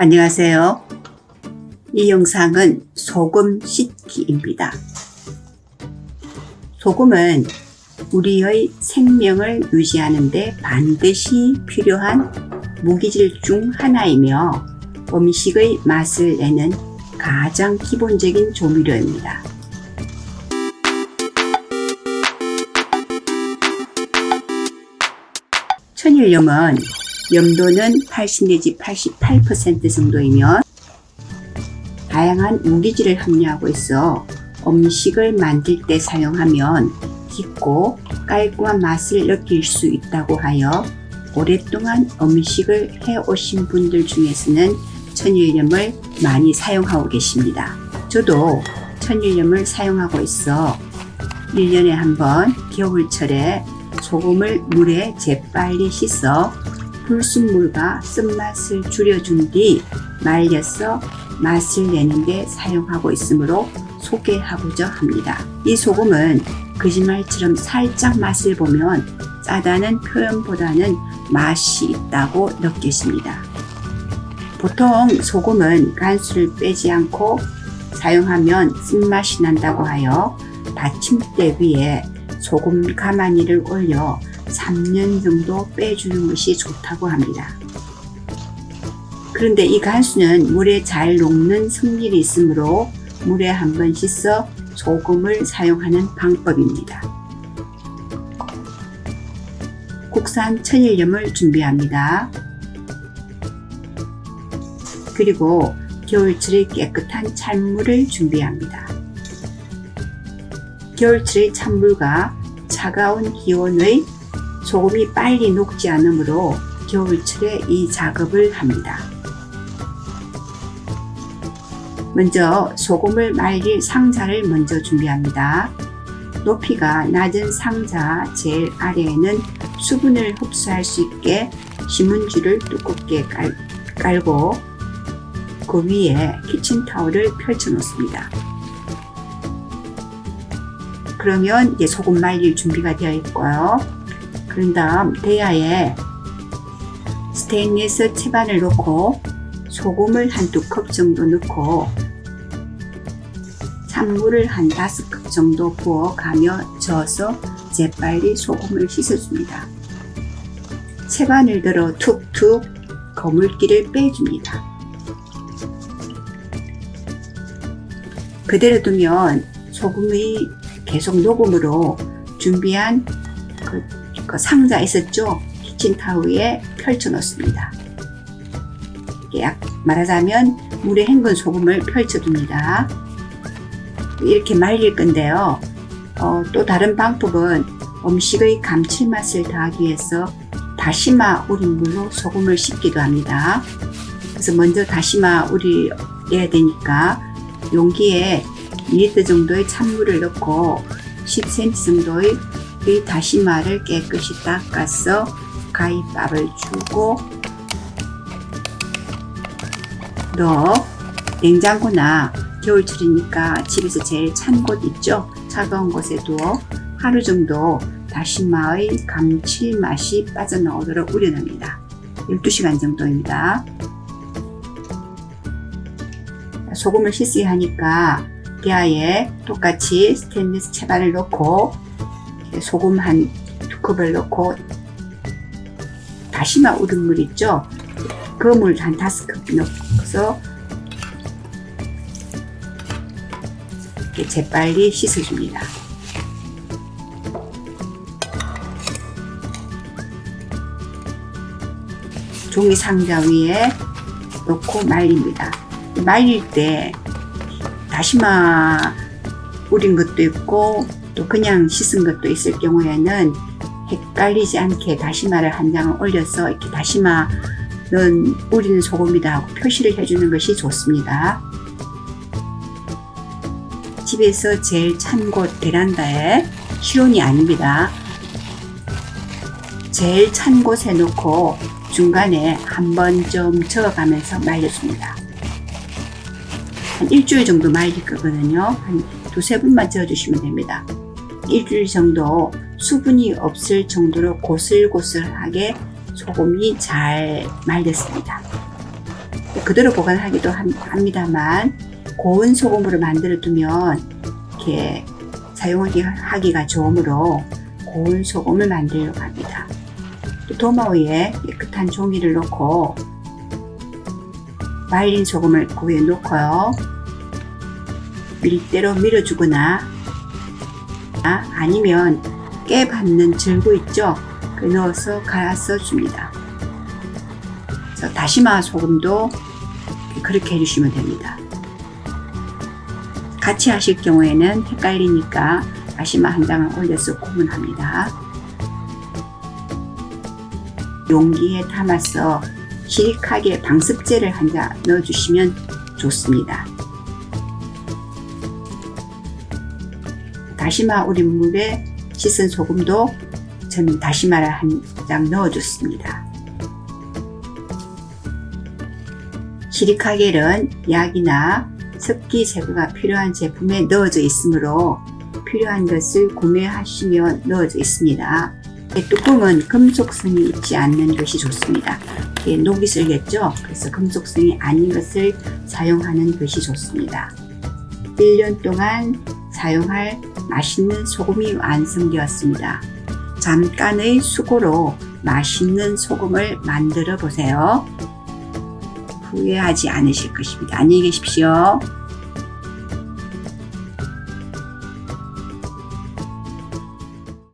안녕하세요. 이 영상은 소금 씻기입니다. 소금은 우리의 생명을 유지하는 데 반드시 필요한 무기질 중 하나이며 음식의 맛을 내는 가장 기본적인 조미료입니다. 천일염은 염도는 80 내지 88% 정도이며 다양한 무기질을 함유하고 있어 음식을 만들 때 사용하면 깊고 깔끔한 맛을 느낄 수 있다고 하여 오랫동안 음식을 해오신 분들 중에서는 천일염을 많이 사용하고 계십니다. 저도 천일염을 사용하고 있어 1년에 한 번 겨울철에 소금을 물에 재빨리 씻어 불순물과 쓴맛을 줄여준 뒤 말려서 맛을 내는데 사용하고 있으므로 소개하고자 합니다. 이 소금은 거짓말처럼 살짝 맛을 보면 짜다는 표현보다는 맛이 있다고 느껴집니다. 보통 소금은 간수를 빼지 않고 사용하면 쓴맛이 난다고 하여 받침대 위에 소금 가마니를 올려 3년 정도 빼주는 것이 좋다고 합니다. 그런데 이 간수는 물에 잘 녹는 성질이 있으므로 물에 한 번 씻어 소금을 사용하는 방법입니다. 국산 천일염을 준비합니다. 그리고 겨울철에 깨끗한 찬물을 준비합니다. 겨울철의 찬물과 차가운 기온의 소금이 빨리 녹지 않으므로 겨울철에 이 작업을 합니다. 먼저 소금을 말릴 상자를 먼저 준비합니다. 높이가 낮은 상자 제일 아래에는 수분을 흡수할 수 있게 신문지를 두껍게 깔, 깔고 그 위에 키친타올을 펼쳐 놓습니다. 그러면 이제 소금 말릴 준비가 되어 있고요. 그런 다음 대야에 스테인리스 채반을 넣고 소금을 한 두 컵 정도 넣고 찬물을 한 다섯 컵 정도 부어 가며 저어서 재빨리 소금을 씻어줍니다. 채반을 들어 툭툭 거물기를 빼줍니다. 그대로 두면 소금이 계속 녹음으로 준비한 그, 그 상자 있었죠? 키친타우에 펼쳐 놓습니다. 약 말하자면 물에 헹군 소금을 펼쳐둡니다. 이렇게 말릴 건데요. 어, 또 다른 방법은 음식의 감칠맛을 더하기 위해서 다시마 우린 물로 소금을 씻기도 합니다. 그래서 먼저 다시마 우려야 되니까 용기에 2리터 정도의 찬물을 넣고 10cm 정도의 이 다시마를 깨끗이 닦아서 가위밥을 주고 넣어 냉장고나 겨울철이니까 집에서 제일 찬 곳 있죠? 차가운 곳에 두어 하루 정도 다시마의 감칠맛이 빠져나오도록 우려냅니다. 12시간 정도입니다. 소금을 씻어야 하니까 대야에 똑같이 스테인리스 채반을 넣고 소금 한 두 컵을 넣고 다시마 우린 물 있죠? 그 물 한 다섯 컵 넣어서 이렇게 재빨리 씻어줍니다. 종이 상자 위에 넣고 말립니다. 말릴 때 다시마 우린 것도 있고 또 그냥 씻은 것도 있을 경우에는 헷갈리지 않게 다시마를 한 장을 올려서 이렇게 다시마 는 우리는 소금이다 하고 표시를 해주는 것이 좋습니다. 집에서 제일 찬 곳 베란다에 실온이 아닙니다. 제일 찬 곳에 놓고 중간에 한 번 좀 저어가면서 말려줍니다. 한 일주일 정도 말릴 거거든요. 한 두세 분만 저어주시면 됩니다. 일주일 정도 수분이 없을 정도로 고슬고슬하게 소금이 잘 말렸습니다. 그대로 보관하기도 함- 합니다만 고운 소금으로 만들어 두면 이렇게 사용하기 하기가 좋으므로 고운 소금을 만들려고 합니다. 또 도마 위에 깨끗한 종이를 놓고 말린 소금을 그 위에 놓고요. 밀대로 밀어주거나 아, 아니면 깨 받는 절구 있죠? 그 넣어서 갈아서 줍니다. 다시마 소금도 그렇게 해주시면 됩니다. 같이 하실 경우에는 헷갈리니까 다시마 한 장을 올려서 구분합니다. 용기에 담아서 시lik하게 방습제를 한 장 넣어주시면 좋습니다. 다시마 우린 물에 씻은 소금도 저는 다시마를 한 장 넣어줬습니다. 시리카겔은 약이나 습기 제거가 필요한 제품에 넣어져 있으므로 필요한 것을 구매하시면 넣어져 있습니다. 이 뚜껑은 금속성이 있지 않는 것이 좋습니다. 녹이 슬겠죠? 그래서 금속성이 아닌 것을 사용하는 것이 좋습니다. 1년 동안 사용할 맛있는 소금이 완성되었습니다. 잠깐의 수고로 맛있는 소금을 만들어 보세요. 후회하지 않으실 것입니다. 안녕히 계십시오.